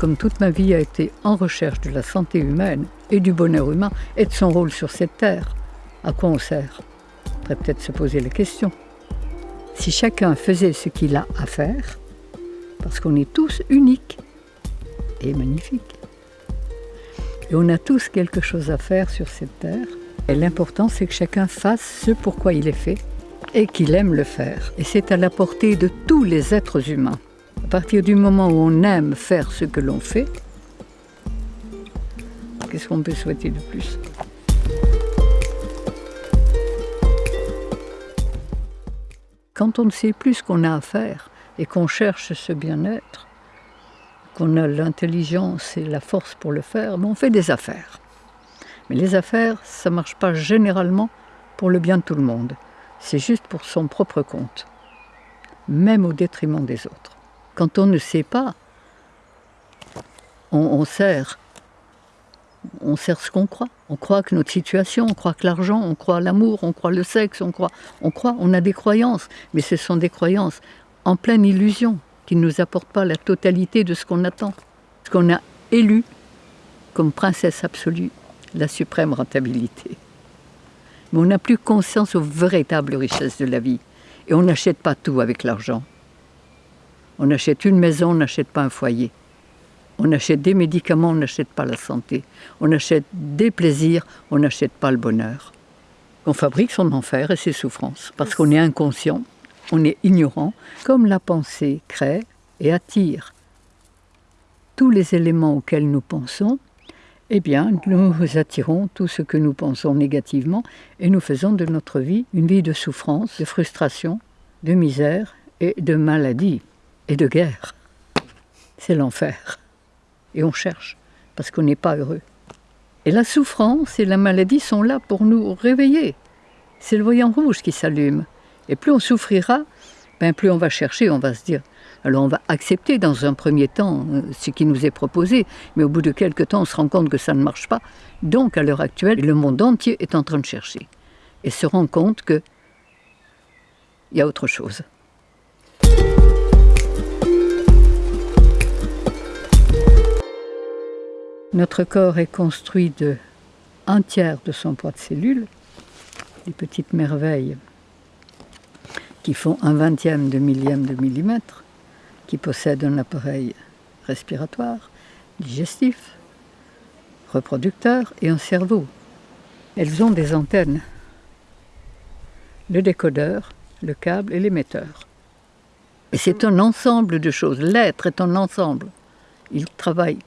comme toute ma vie a été en recherche de la santé humaine et du bonheur humain et de son rôle sur cette terre, à quoi on sert? On pourrait peut-être se poser la question. Si chacun faisait ce qu'il a à faire, parce qu'on est tous uniques et magnifiques, et on a tous quelque chose à faire sur cette terre, et l'important c'est que chacun fasse ce pourquoi il est fait et qu'il aime le faire. Et c'est à la portée de tous les êtres humains. À partir du moment où on aime faire ce que l'on fait, qu'est-ce qu'on peut souhaiter de plus? Quand on ne sait plus ce qu'on a à faire et qu'on cherche ce bien-être, qu'on a l'intelligence et la force pour le faire, ben, on fait des affaires. Mais les affaires, ça ne marche pas généralement pour le bien de tout le monde. C'est juste pour son propre compte, même au détriment des autres. Quand on ne sait pas, on, sert on sert ce qu'on croit. On croit que notre situation, on croit que l'argent, on croit l'amour, on croit le sexe, on croit, on croit, on a des croyances, mais ce sont des croyances en pleine illusion qui ne nous apportent pas la totalité de ce qu'on attend. Ce qu'on a élu comme princesse absolue, la suprême rentabilité. Mais on n'a plus conscience aux véritables richesses de la vie. Et on n'achète pas tout avec l'argent. On achète une maison, on n'achète pas un foyer. On achète des médicaments, on n'achète pas la santé. On achète des plaisirs, on n'achète pas le bonheur. On fabrique son enfer et ses souffrances parce qu'on est inconscient, on est ignorant, comme la pensée crée et attire tous les éléments auxquels nous pensons, eh bien, nous attirons tout ce que nous pensons négativement et nous faisons de notre vie une vie de souffrance, de frustration, de misère et de maladie et de guerre. C'est l'enfer et on cherche, parce qu'on n'est pas heureux. Et la souffrance et la maladie sont là pour nous réveiller. C'est le voyant rouge qui s'allume. Et plus on souffrira, ben plus on va chercher, on va se dire. Alors on va accepter dans un premier temps euh, ce qui nous est proposé, mais au bout de quelques temps, on se rend compte que ça ne marche pas. Donc à l'heure actuelle, le monde entier est en train de chercher et se rend compte qu'il y a autre chose. Notre corps est construit de un tiers de son poids de cellules, des petites merveilles qui font un vingtième de millième de millimètre, qui possèdent un appareil respiratoire, digestif, reproducteur et un cerveau. Elles ont des antennes, le décodeur, le câble et l'émetteur. Et c'est un ensemble de choses. L'être est un ensemble. Il travaille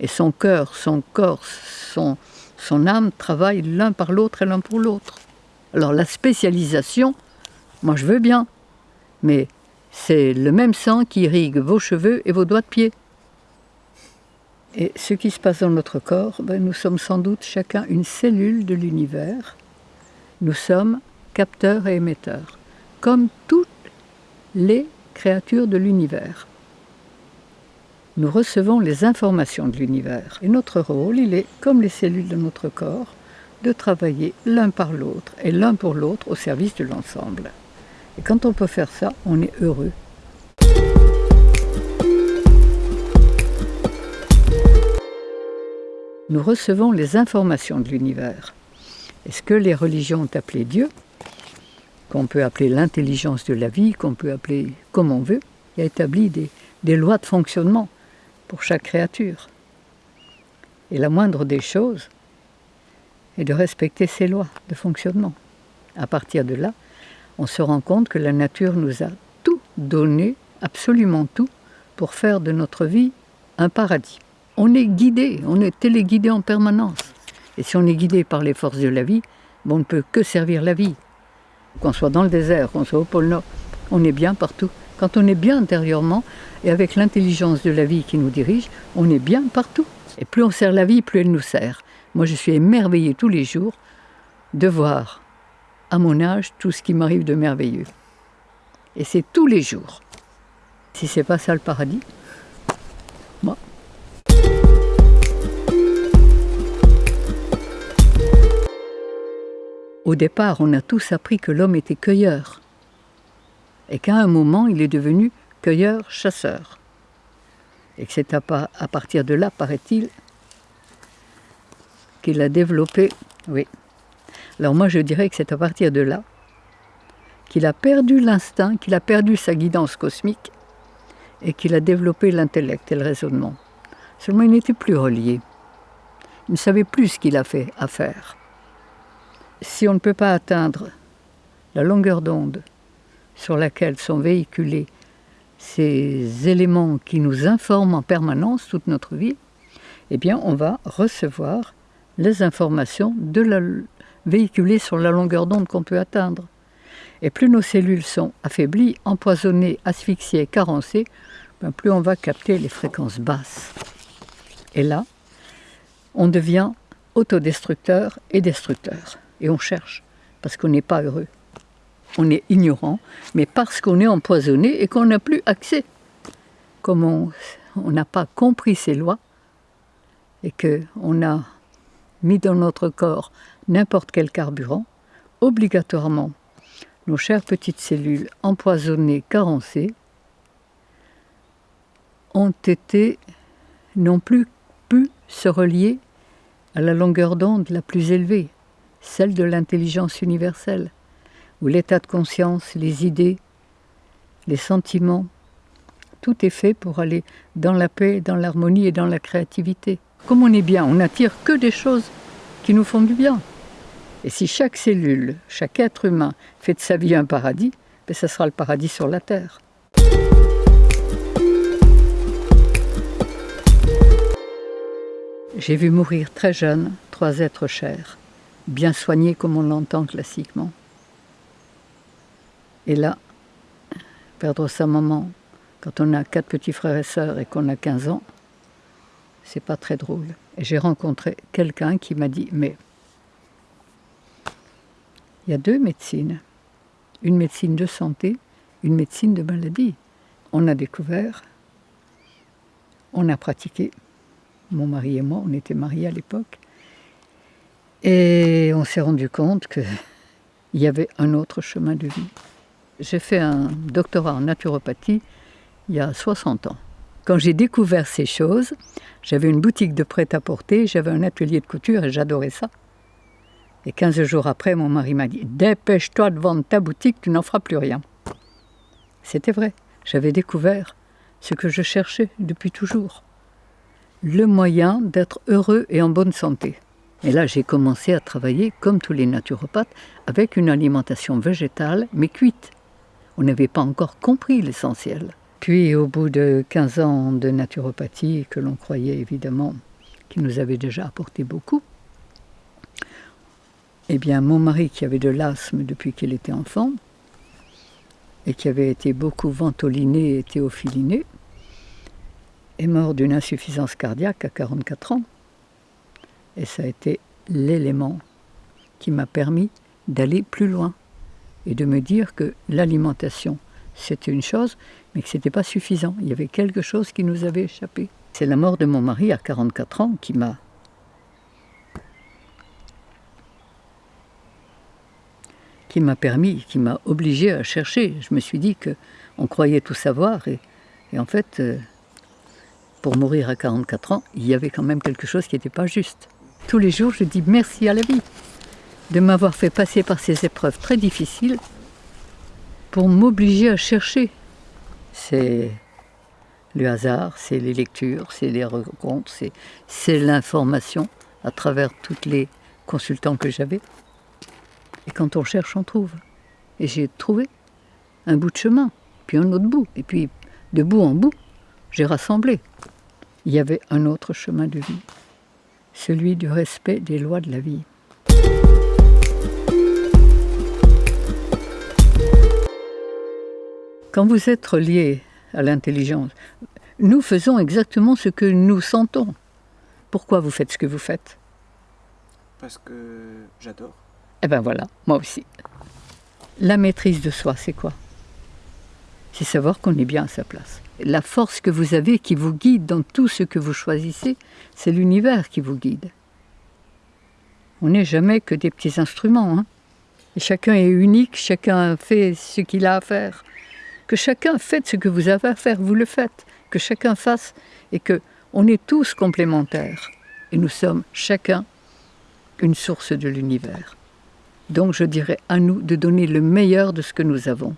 et son cœur, son corps, son, âme travaillent l'un par l'autre et l'un pour l'autre. Alors la spécialisation, moi je veux bien, mais c'est le même sang qui irrigue vos cheveux et vos doigts de pied. Et ce qui se passe dans notre corps, ben, nous sommes sans doute chacun une cellule de l'univers. Nous sommes capteurs et émetteurs, comme toutes les créatures de l'univers nous recevons les informations de l'univers. Et notre rôle, il est, comme les cellules de notre corps, de travailler l'un par l'autre et l'un pour l'autre au service de l'ensemble. Et quand on peut faire ça, on est heureux. Nous recevons les informations de l'univers. Et ce que les religions ont appelé Dieu, qu'on peut appeler l'intelligence de la vie, qu'on peut appeler comme on veut, il a établi des, des lois de fonctionnement pour chaque créature. Et la moindre des choses est de respecter ces lois de fonctionnement. À partir de là, on se rend compte que la nature nous a tout donné, absolument tout, pour faire de notre vie un paradis. On est guidé, on est téléguidé en permanence. Et si on est guidé par les forces de la vie, on ne peut que servir la vie. Qu'on soit dans le désert, qu'on soit au pôle Nord, on est bien partout. Quand on est bien intérieurement, et avec l'intelligence de la vie qui nous dirige, on est bien partout. Et plus on sert la vie, plus elle nous sert. Moi, je suis émerveillée tous les jours de voir, à mon âge, tout ce qui m'arrive de merveilleux. Et c'est tous les jours. Si c'est pas ça le paradis, moi. Au départ, on a tous appris que l'homme était cueilleur et qu'à un moment, il est devenu cueilleur-chasseur. Et que c'est à, partir de là, paraît-il, qu'il a développé. Oui. Alors moi je dirais que c'est à partir de là qu'il a perdu l'instinct, qu'il a perdu sa guidance cosmique et qu'il a développé l'intellect et le raisonnement. Seulement il n'était plus relié. Il ne savait plus ce qu'il a fait à faire. Si on ne peut pas atteindre la longueur d'onde sur laquelle sont véhiculés ces éléments qui nous informent en permanence toute notre vie, eh on va recevoir les informations véhiculées sur la longueur d'onde qu'on peut atteindre. Et plus nos cellules sont affaiblies, empoisonnées, asphyxiées, carencées, ben plus on va capter les fréquences basses. Et là, on devient autodestructeur et destructeur. Et on cherche, parce qu'on n'est pas heureux. On est ignorant, mais parce qu'on est empoisonné et qu'on n'a plus accès. Comme on n'a pas compris ces lois, et qu'on a mis dans notre corps n'importe quel carburant, obligatoirement, nos chères petites cellules empoisonnées, carencées, ont été, n'ont plus pu se relier à la longueur d'onde la plus élevée, celle de l'intelligence universelle, où l'état de conscience, les idées, les sentiments, tout est fait pour aller dans la paix, dans l'harmonie et dans la créativité. Comme on est bien, on n'attire que des choses qui nous font du bien. Et si chaque cellule, chaque être humain fait de sa vie un paradis, ben ça sera le paradis sur la Terre. J'ai vu mourir très jeune trois êtres chers, bien soignés comme on l'entend classiquement. Et là, perdre sa maman quand on a quatre petits frères et sœurs et qu'on a 15 ans, c'est pas très drôle. Et j'ai rencontré quelqu'un qui m'a dit Mais il y a deux médecines. Une médecine de santé, une médecine de maladie. On a découvert, on a pratiqué. Mon mari et moi, on était mariés à l'époque. Et on s'est rendu compte qu'il y avait un autre chemin de vie. J'ai fait un doctorat en naturopathie il y a 60 ans. Quand j'ai découvert ces choses, j'avais une boutique de prêt-à-porter, j'avais un atelier de couture et j'adorais ça. Et 15 jours après, mon mari m'a dit Dépêche-toi de vendre ta boutique, tu n'en feras plus rien. C'était vrai, j'avais découvert ce que je cherchais depuis toujours le moyen d'être heureux et en bonne santé. Et là, j'ai commencé à travailler, comme tous les naturopathes, avec une alimentation végétale, mais cuite. On n'avait pas encore compris l'essentiel. Puis, au bout de 15 ans de naturopathie, que l'on croyait évidemment qui nous avait déjà apporté beaucoup, eh bien, mon mari, qui avait de l'asthme depuis qu'il était enfant, et qui avait été beaucoup ventoliné et théophiliné, est mort d'une insuffisance cardiaque à 44 ans. Et ça a été l'élément qui m'a permis d'aller plus loin et de me dire que l'alimentation, c'était une chose, mais que ce n'était pas suffisant. Il y avait quelque chose qui nous avait échappé. C'est la mort de mon mari à 44 ans qui m'a qui m'a permis, qui m'a obligé à chercher. Je me suis dit que on croyait tout savoir et, en fait, euh, pour mourir à 44 ans, il y avait quand même quelque chose qui n'était pas juste. Tous les jours, je dis merci à la vie de m'avoir fait passer par ces épreuves très difficiles pour m'obliger à chercher c'est le hasard, c'est les lectures, c'est les rencontres, c'est l'information à travers tous les consultants que j'avais. Et quand on cherche, on trouve. Et j'ai trouvé un bout de chemin, puis un autre bout. Et puis, de bout en bout, j'ai rassemblé. Il y avait un autre chemin de vie, celui du respect des lois de la vie. Quand vous êtes relié à l'intelligence, nous faisons exactement ce que nous sentons. Pourquoi vous faites ce que vous faites? Parce que j'adore. Eh bien voilà, moi aussi. La maîtrise de soi, c'est quoi? C'est savoir qu'on est bien à sa place. La force que vous avez qui vous guide dans tout ce que vous choisissez, c'est l'univers qui vous guide. On n'est jamais que des petits instruments. Hein Et chacun est unique, chacun fait ce qu'il a à faire. Que chacun fait ce que vous avez à faire, vous le faites. que chacun fasse et que on est tous complémentaires et nous sommes chacun une source de l'univers. Donc je dirais à nous de donner le meilleur de ce que nous avons,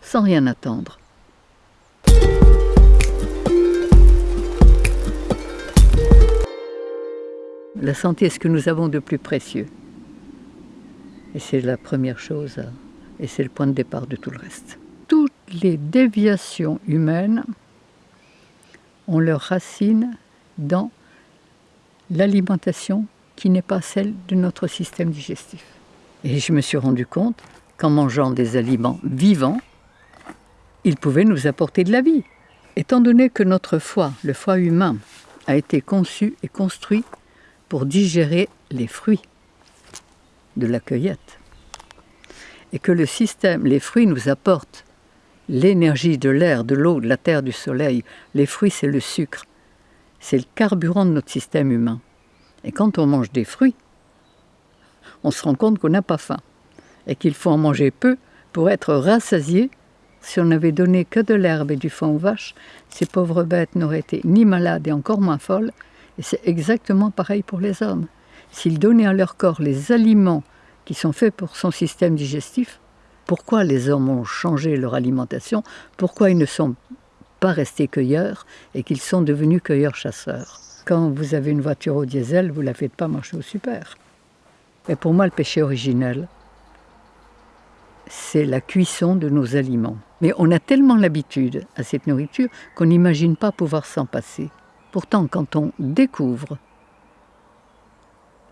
sans rien attendre. La santé est ce que nous avons de plus précieux. Et c'est la première chose, et c'est le point de départ de tout le reste. Les déviations humaines ont leur racine dans l'alimentation qui n'est pas celle de notre système digestif. Et je me suis rendu compte qu'en mangeant des aliments vivants, ils pouvaient nous apporter de la vie. Étant donné que notre foie, le foie humain, a été conçu et construit pour digérer les fruits de la cueillette, et que le système, les fruits nous apportent l'énergie de l'air, de l'eau, de la terre, du soleil, les fruits c'est le sucre, c'est le carburant de notre système humain. Et quand on mange des fruits, on se rend compte qu'on n'a pas faim et qu'il faut en manger peu pour être rassasié. Si on n'avait donné que de l'herbe et du foin aux vaches, ces pauvres bêtes n'auraient été ni malades et encore moins folles. Et c'est exactement pareil pour les hommes. S'ils donnaient à leur corps les aliments qui sont faits pour son système digestif, pourquoi les hommes ont changé leur alimentation? Pourquoi ils ne sont pas restés cueilleurs et qu'ils sont devenus cueilleurs-chasseurs Quand vous avez une voiture au diesel, vous ne la faites pas marcher au super. Et pour moi, le péché originel, c'est la cuisson de nos aliments. Mais on a tellement l'habitude à cette nourriture qu'on n'imagine pas pouvoir s'en passer. Pourtant, quand on découvre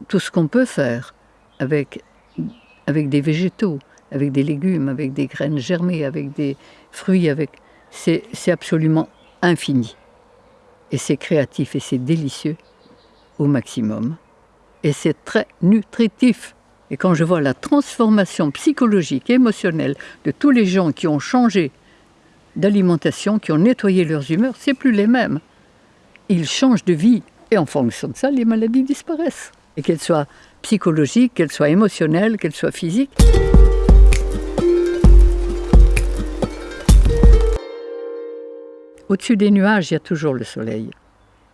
tout ce qu'on peut faire avec, avec des végétaux, avec des légumes, avec des graines germées, avec des fruits, avec c'est absolument infini. Et c'est créatif et c'est délicieux au maximum et c'est très nutritif. Et quand je vois la transformation psychologique, émotionnelle de tous les gens qui ont changé d'alimentation, qui ont nettoyé leurs humeurs, c'est plus les mêmes. Ils changent de vie et en fonction de ça, les maladies disparaissent. Et qu'elles soient psychologiques, qu'elles soient émotionnelles, qu'elles soient physiques. Au-dessus des nuages, il y a toujours le soleil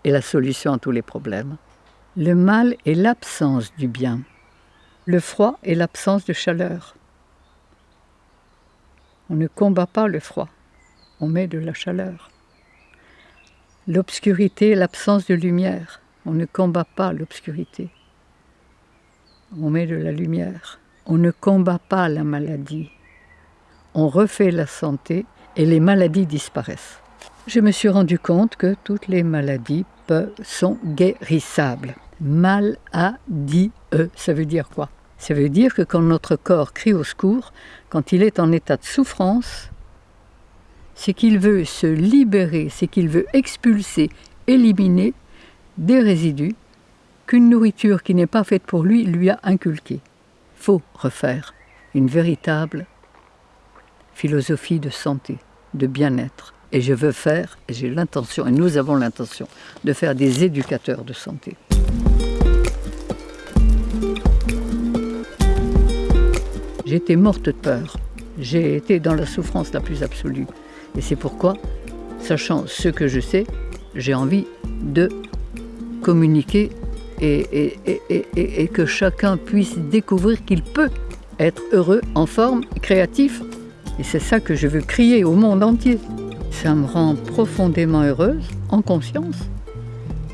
et la solution à tous les problèmes. Le mal est l'absence du bien. Le froid est l'absence de chaleur. On ne combat pas le froid, on met de la chaleur. L'obscurité est l'absence de lumière. On ne combat pas l'obscurité. On met de la lumière. On ne combat pas la maladie. On refait la santé et les maladies disparaissent. Je me suis rendu compte que toutes les maladies sont guérissables. Mal a dit e, ça veut dire quoi? Ça veut dire que quand notre corps crie au secours, quand il est en état de souffrance, c'est qu'il veut se libérer, c'est qu'il veut expulser, éliminer des résidus qu'une nourriture qui n'est pas faite pour lui lui a inculqués. Faut refaire une véritable philosophie de santé, de bien-être. Et je veux faire, j'ai l'intention, et nous avons l'intention, de faire des éducateurs de santé. J'étais morte de peur. J'ai été dans la souffrance la plus absolue. Et c'est pourquoi, sachant ce que je sais, j'ai envie de communiquer et, que chacun puisse découvrir qu'il peut être heureux, en forme, créatif. Et c'est ça que je veux crier au monde entier. Ça me rend profondément heureuse, en conscience,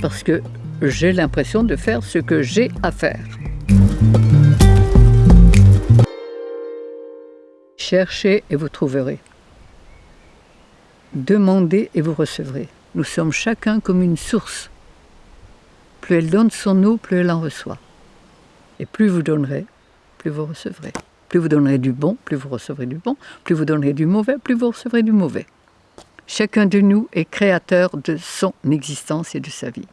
parce que j'ai l'impression de faire ce que j'ai à faire. Cherchez et vous trouverez. Demandez et vous recevrez. Nous sommes chacun comme une source. Plus elle donne son eau, plus elle en reçoit. Et plus vous donnerez, plus vous recevrez. Plus vous donnerez du bon, plus vous recevrez du bon. Plus vous donnerez du mauvais, plus vous recevrez du mauvais. Chacun de nous est créateur de son existence et de sa vie.